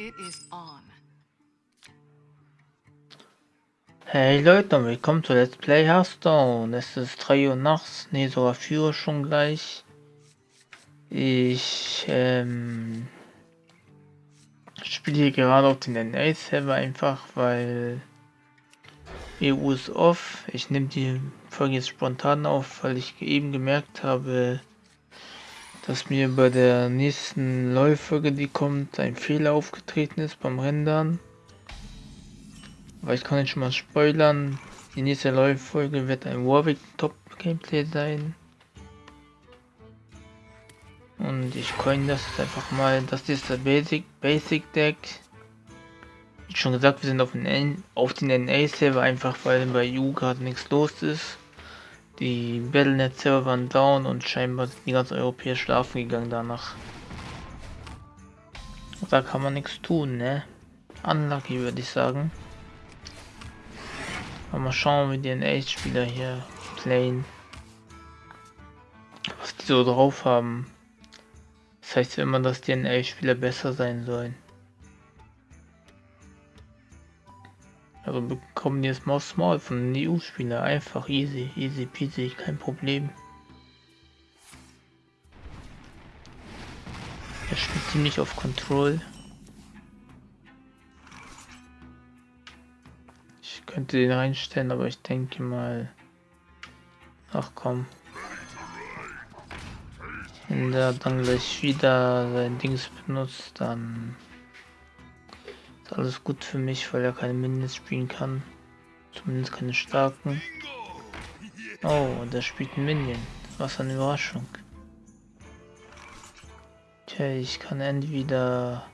It is on. Hey Leute und willkommen zu Let's Play Hearthstone. Es ist 3 Uhr nachts, ne sogar 4 Uhr schon gleich. Ich ähm, spiele hier gerade auf den NA-Server einfach, weil EU ist off. Ich nehme die Folge jetzt spontan auf, weil ich eben gemerkt habe, dass mir bei der nächsten Läufolge, die kommt, ein Fehler aufgetreten ist beim Rendern. Aber ich kann jetzt schon mal spoilern. Die nächste Läufolge wird ein Warwick Top Gameplay sein. Und ich coin das einfach mal. Das ist der Basic, Basic Deck. Wie schon gesagt, wir sind auf den, auf den NA-Server einfach, weil bei EU gerade nichts los ist. Die Battlenet-Server waren down und scheinbar sind die ganzen Europäer schlafen gegangen danach. Da kann man nichts tun, ne? Unlucky würde ich sagen. Aber mal schauen, wie die NA-Spieler hier playen. Was die so drauf haben. Das heißt immer, dass die NA-Spieler besser sein sollen. Also bekommen jetzt mal Small von den EU-Spieler. Einfach easy, easy peasy, kein Problem. Er spielt ziemlich auf Control. Ich könnte den reinstellen, aber ich denke mal... Ach komm. Wenn der dann gleich wieder sein Dings benutzt, dann... Ist alles gut für mich, weil er keine Minions spielen kann. Zumindest keine starken. Oh, der spielt einen Minion. Was eine Überraschung. Tja, ich kann entweder...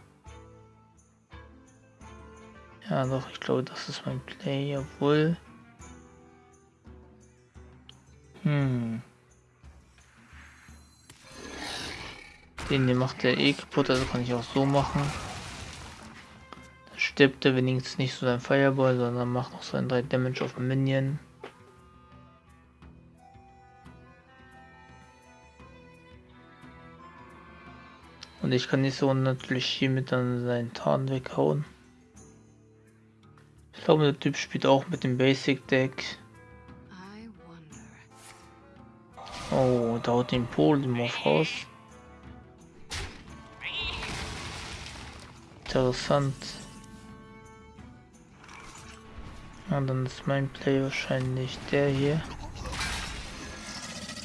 Ja doch, ich glaube das ist mein Play, obwohl... Hm. Den hier macht der eh kaputt, also kann ich auch so machen stirbt er wenigstens nicht so sein Fireball, sondern macht noch seinen 3 Damage auf den Minion. Und ich kann nicht so natürlich hiermit dann seinen Tarn weghauen. Ich glaube, der Typ spielt auch mit dem Basic Deck. Oh, da haut den Polymorph raus. Interessant. Und dann ist mein Play wahrscheinlich der hier.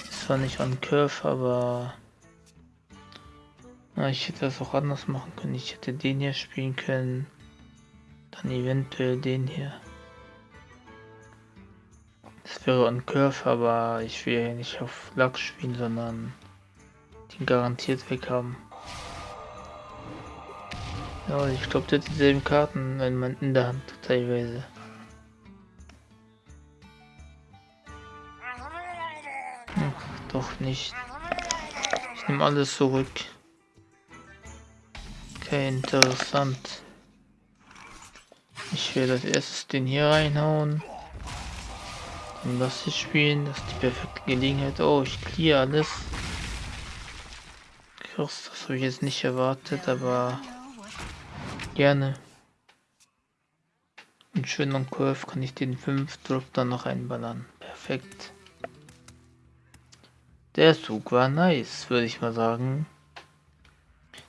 Zwar nicht on Curve, aber na, ich hätte das auch anders machen können. Ich hätte den hier spielen können. Dann eventuell den hier. Das wäre on Curve, aber ich will ja nicht auf Lachs spielen, sondern den garantiert weg haben. Ja, ich glaube, der hat dieselben Karten wenn man in der Hand teilweise. Doch nicht. Ich nehme alles zurück. Okay, interessant. Ich werde als erstes den hier reinhauen. Und das hier spielen. Das ist die perfekte Gelegenheit. Oh, ich clear alles. Krass, das habe ich jetzt nicht erwartet, aber gerne. Und schön am Curve kann ich den 5 Drop dann noch einballern. Perfekt. Der Zug war nice, würde ich mal sagen.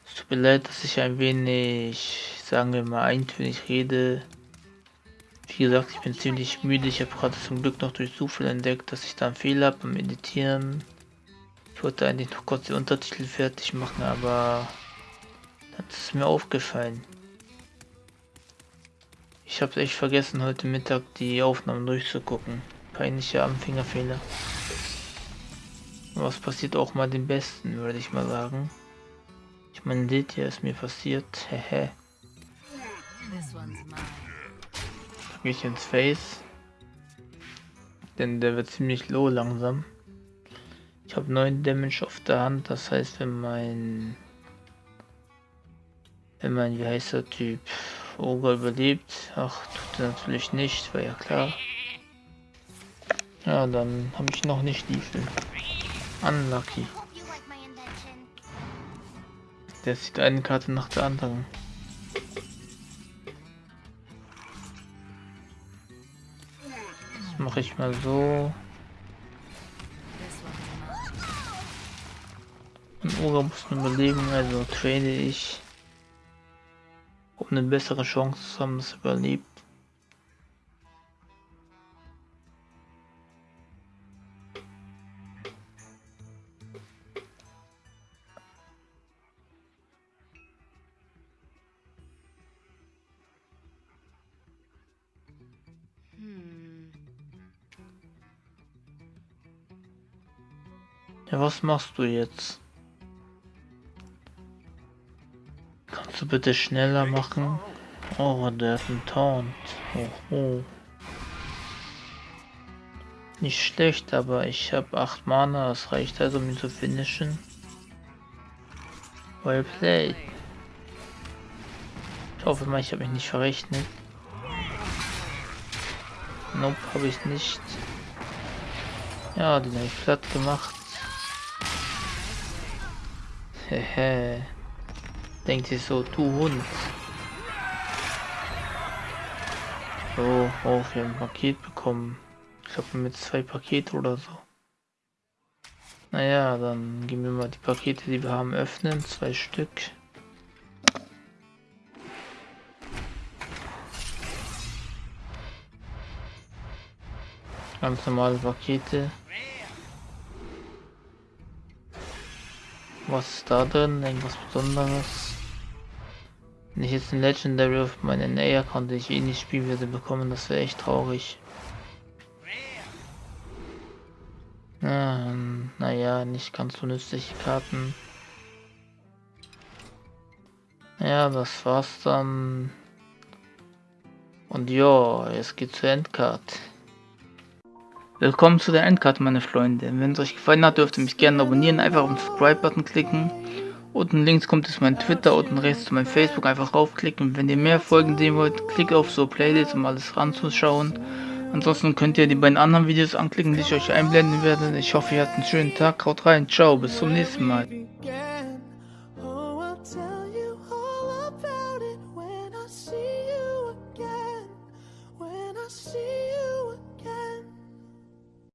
Es tut mir leid, dass ich ein wenig, sagen wir mal, eintönig rede. Wie gesagt, ich bin ziemlich müde. Ich habe gerade zum Glück noch durch Zufall entdeckt, dass ich da einen Fehler habe beim Editieren. Ich wollte eigentlich noch kurz die Untertitel fertig machen, aber das ist mir aufgefallen. Ich habe echt vergessen, heute Mittag die Aufnahmen durchzugucken. Peinlicher Anfängerfehler. Was passiert auch mal den Besten, würde ich mal sagen. Ich meine, seht ihr, ist mir passiert. Hehe. gehe ich ins Face. Denn der wird ziemlich low langsam. Ich habe 9 Damage auf der Hand, das heißt, wenn mein... Wenn mein, wie heißt der Typ, Ogre überlebt, ach, tut er natürlich nicht, war ja klar. Ja, dann habe ich noch nicht Stiefel. Unlucky. Der sieht eine Karte nach der anderen. Das mache ich mal so. Im Urlaub muss man überlegen, also trade ich, um eine bessere Chance zu haben, das überlebt. Ja, was machst du jetzt? Kannst du bitte schneller machen? Oh, der hat einen Taunt. Oh, oh. Nicht schlecht, aber ich habe 8 Mana, das reicht also, um ihn zu finishen. Well played. Ich hoffe mal, ich habe mich nicht verrechnet. Nope, habe ich nicht. Ja, den habe ich platt gemacht. Hehe. Denkt sich so, du Hund. So, oh, wir haben ein Paket bekommen. Ich glaube mit zwei Pakete oder so. Naja, dann gehen wir mal die Pakete, die wir haben, öffnen. Zwei Stück. Ganz normale Pakete. Was ist da drin? Irgendwas Besonderes? Wenn ich jetzt ein Legendary auf meinen NA-Account, den ich eh nicht spielen würde, bekommen, das wäre echt traurig. Ähm, naja, nicht ganz so nützliche Karten. Ja, das war's dann. Und ja, es geht zur Endcard. Willkommen zu der Endcard, meine Freunde. Wenn es euch gefallen hat, dürft ihr mich gerne abonnieren, einfach auf den Subscribe-Button klicken. Unten links kommt es mein Twitter, unten rechts zu meinem Facebook, einfach raufklicken. Wenn ihr mehr Folgen sehen wollt, klickt auf so Playlist, um alles ranzuschauen. Ansonsten könnt ihr die beiden anderen Videos anklicken, die ich euch einblenden werde. Ich hoffe, ihr habt einen schönen Tag. Haut rein, ciao, bis zum nächsten Mal.